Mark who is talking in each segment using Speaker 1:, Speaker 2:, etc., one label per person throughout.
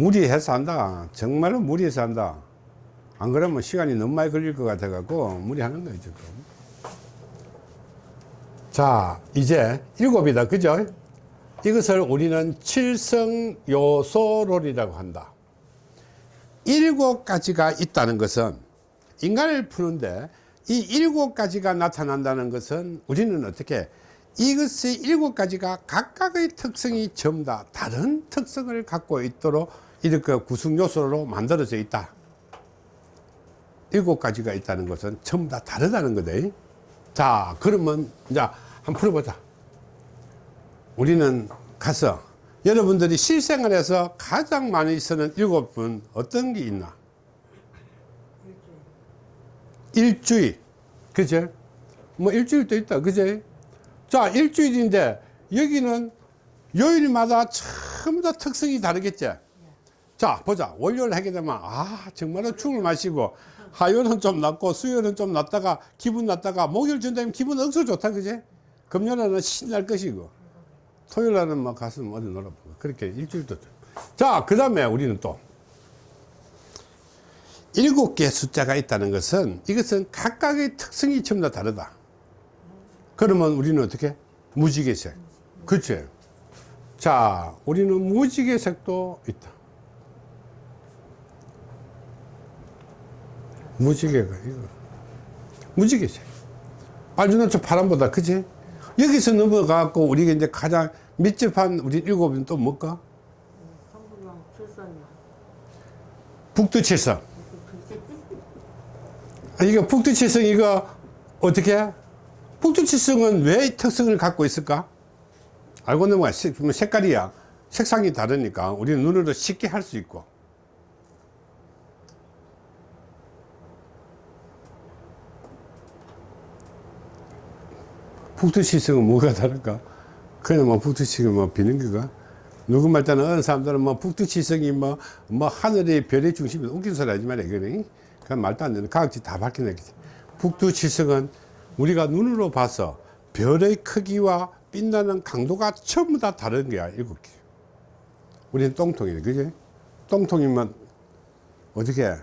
Speaker 1: 무리해서 한다. 정말로 무리해서 한다. 안 그러면 시간이 너무 많이 걸릴 것 같아 갖고 무리하는 거예요 지금. 자 이제 일곱이다. 그죠? 이것을 우리는 칠성요소론이라고 한다. 일곱 가지가 있다는 것은 인간을 푸는데 이 일곱 가지가 나타난다는 것은 우리는 어떻게 이것의 일곱 가지가 각각의 특성이 전부 다 다른 특성을 갖고 있도록 이렇게 구성 요소로 만들어져 있다. 일곱 가지가 있다는 것은 전부 다 다르다는 거다 자 그러면 이제 한번 풀어보자. 우리는 가서 여러분들이 실생활에서 가장 많이 쓰는 일곱 분 어떤 게 있나? 일주일. 그죠 뭐 일주일도 있다. 그죠 자 일주일인데 여기는 요일마다 전부 다 특성이 다르겠지 자 보자. 월요일 하게 되면 아 정말로 죽을 마시고 화요일은 좀 낫고 수요일은 좀 낫다가 기분 낫다가 목요일 전되면 기분 억수 좋다 그지? 금요일은 신날 것이고 토요일날은 뭐 가서 어디 놀아보고 그렇게 일주일도 자그 다음에 우리는 또 일곱 개의 숫자가 있다는 것은 이것은 각각의 특성이 전부 다 다르다. 그러면 우리는 어떻게? 무지개색. 그치? 자 우리는 무지개색도 있다 무지개가 이거. 무지개색 알주노초 파란보다 그치 여기서 넘어가고 우리가 이제 가장密집한 우리 일곱은 또 뭘까?
Speaker 2: 출산이요.
Speaker 1: 북두 칠성. 아, 이거 북두 칠성 이거 어떻게? 북두 칠성은 왜 특성을 갖고 있을까? 알고 넘어가. 색- 뭐 색깔이야. 색상이 다르니까 우리는 눈으로 쉽게 할 수 있고 북두칠성은 뭐가 다를까? 그냥 뭐 북두칠성 뭐 비는기가? 누구 말 때는 어느 사람들은 뭐 북두칠성이 뭐, 뭐 하늘의 별의 중심이 웃긴 소리 하지 마라 이거는 그냥 말도 안 되는 과학지 다 밝혀내겠지. 북두칠성은 우리가 눈으로 봐서 별의 크기와 빛나는 강도가 전부 다 다른 거야 일곱 개. 우리는 똥통이네 그지? 똥통이면 어떻게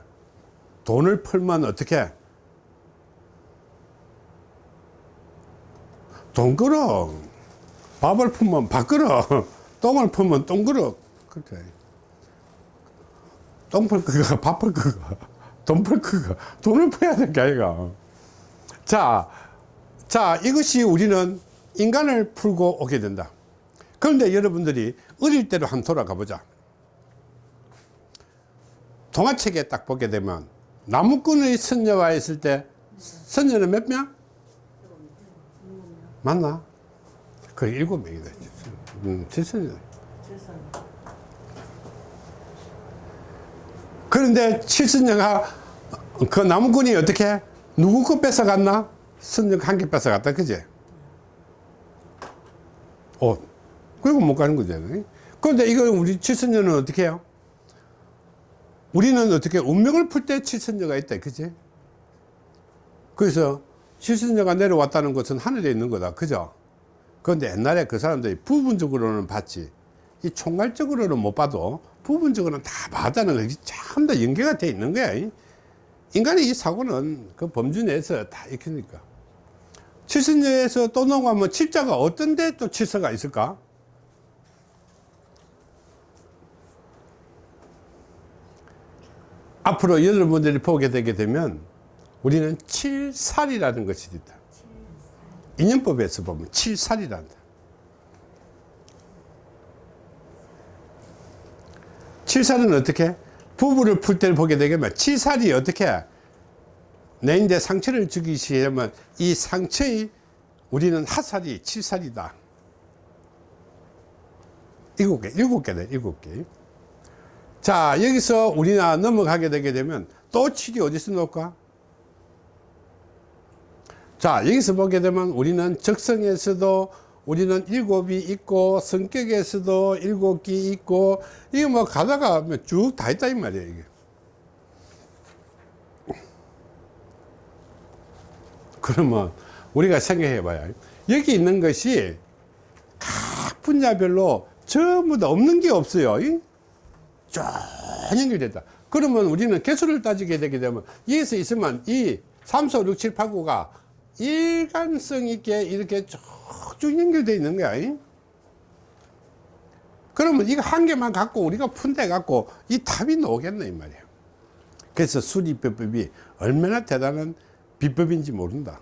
Speaker 1: 돈을 풀면 어떻게 돈그릇 밥을 풀면 밥그릇 똥을 풀면 똥그릇 그렇게. 똥풀 그거 밥풀 그거. 돈풀 그거. 돈을 풀어야 될 게 아이가. 자, 자 이것이 우리는 인간을 풀고 오게 된다. 그런데 여러분들이 어릴 때로 한 돌아가 보자. 동화책에 딱 보게 되면 나무꾼의 선녀와 있을 때 선녀는 몇 명? 맞나? 그 일곱 명이다. 음, 칠선녀.
Speaker 2: 출산.
Speaker 1: 그런데 칠선녀가 그 나무꾼이 어떻게 누구 거 뺏어갔나? 선녀 한개 뺏어갔다, 그지? 어, 그리고 못 가는 거잖아요. 그런데 이거 우리 칠선녀는 어떻게 해요? 우리는 어떻게 운명을 풀 때 칠선녀가 있다, 그지? 그래서 칠선녀가 내려왔다는 것은 하늘에 있는 거다, 그죠? 그런데 옛날에 그 사람들이 부분적으로는 봤지. 이 총괄적으로는 못 봐도 부분적으로는 다 봤다는 것이 참 다 연계가 돼 있는 거야. 인간의 이 사고는 그 범주 내에서 다 익히니까. 칠선녀에서 또 넘어가면 칠자가 어떤 데 또 칠서가 있을까? 앞으로 여러분들이 보게 되게 되면 우리는 칠살이라는 것이 있다. 인연법에서 보면 칠살이란다. 칠살은 어떻게? 부부를 풀 때를 보게 되면 칠살이 어떻게? 내인데 상처를 주기 시작하면 이 상처의 우리는 하살이 칠살이다. 일곱 개, 일곱 개네, 일곱 개. 자, 여기서 우리나 넘어가게 되게 되면 또 칠이 어디서 놓을까? 자, 여기서 보게 되면 우리는 적성에서도 우리는 일곱이 있고 성격에서도 일곱 개 있고 이거 뭐 가다가 쭉 다 있다 이 말이에요 이게 그러면 우리가 생각해 봐요 여기 있는 것이 각 분야별로 전부 다 없는 게 없어요 이? 쭉 연결됐다. 그러면 우리는 개수를 따지게 되게 되면 여기서 있으면 이 3, 4, 6, 7, 8, 9가 일관성 있게 이렇게 쭉쭉 연결되어 있는 거야. 이? 그러면 이거 한 개만 갖고 우리가 푼대 갖고 이 답이 나오겠네 이 말이에요. 그래서 수리비법이 얼마나 대단한 비법인지 모른다.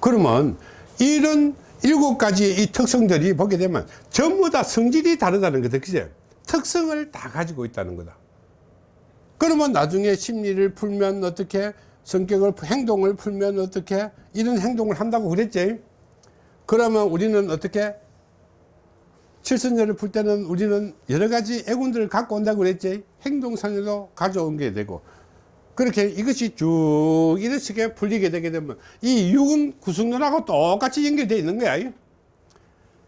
Speaker 1: 그러면 이런 일곱 가지 이 특성들이 보게 되면 전부 다 성질이 다르다는 거다. 그죠? 특성을 다 가지고 있다는 거다. 그러면 나중에 심리를 풀면 어떻게 성격을 행동을 풀면 어떻게 이런 행동을 한다고 그랬지? 그러면 우리는 어떻게? 칠선녀를 풀 때는 우리는 여러 가지 애군들을 갖고 온다고 그랬지? 행동상에도 가져온 게 되고. 그렇게 이것이 쭉 식의 풀리게 되게 되면 이 육은 구성론하고 똑같이 연결되어 있는 거야.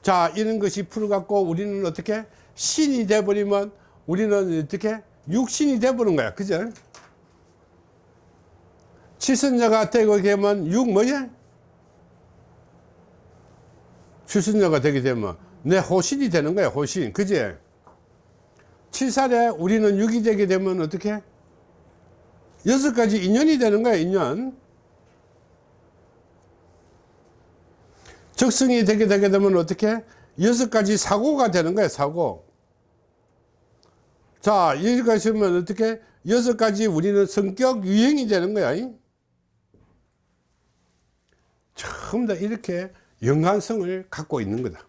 Speaker 1: 자 이런 것이 풀어갖고 우리는 어떻게? 신이 돼버리면 우리는 어떻게 육신이 돼버린 거야. 그죠? 칠선녀가 되고 되면 육 뭐냐 칠선녀가 되게 되면 내 호신이 되는 거야 호신. 그지? 칠살에 우리는 육이 되게 되면 어떻게? 여섯 가지 인연이 되는 거야 인연. 적성이 되게 되게 되면 어떻게? 여섯 가지 사고가 되는 거야 사고 자 여기가 있으면 어떻게 여섯 가지 우리는 성격 유형이 되는 거야 이? 전부 다 이렇게 연관성을 갖고 있는 거다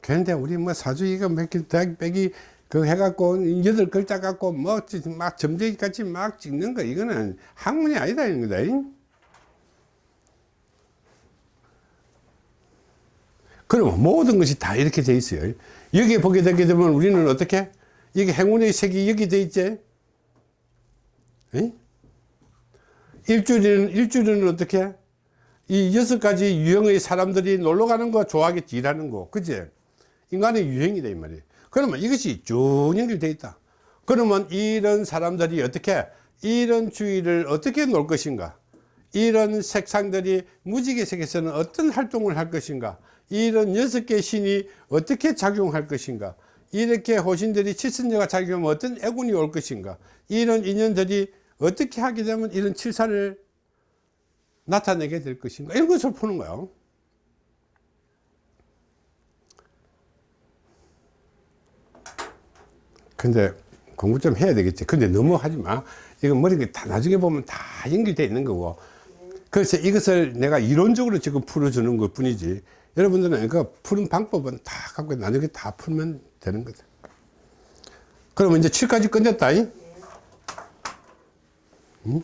Speaker 1: 그런데 우리 뭐 사주기가 몇개 빼기 그 해갖고 여덟 글자 갖고 뭐막 점쟁이같이 막 찍는 거 이거는 학문이 아니다 이런 거다 이? 그럼 모든 것이 다 이렇게 돼 있어요. 여기 보게 되게 되면 우리는 어떻게? 이게 행운의 색이 여기 돼 있지? 에? 일주일은 일주일은 어떻게? 이 여섯 가지 유형의 사람들이 놀러 가는 거 좋아하겠지 일하는 거. 그지? 인간의 유형이다 이 말이에요. 그러면 이것이 쭉 연결되어 있다. 그러면 이런 사람들이 어떻게? 이런 주의를 어떻게 놓을 것인가? 이런 색상들이 무지개 색에서는 어떤 활동을 할 것인가 이런 여섯 개 신이 어떻게 작용할 것인가? 이렇게 호신들이 칠선녀가 작용하면 어떤 애군이 올 것인가? 이런 인연들이 어떻게 하게 되면 이런 칠사를 나타내게 될 것인가? 이런 것을 푸는 거예요. 근데 공부 좀 해야 되겠지. 근데 너무 하지 마. 이거 머리가 다 나중에 보면 다 연결되어 있는 거고. 그래서 이것을 내가 이론적으로 지금 풀어주는 것 뿐이지 여러분들은 그 푸는 방법은 다 갖고 나중에 다 풀면 되는 거다 그러면 이제 7까지 끝냈다 이? 응?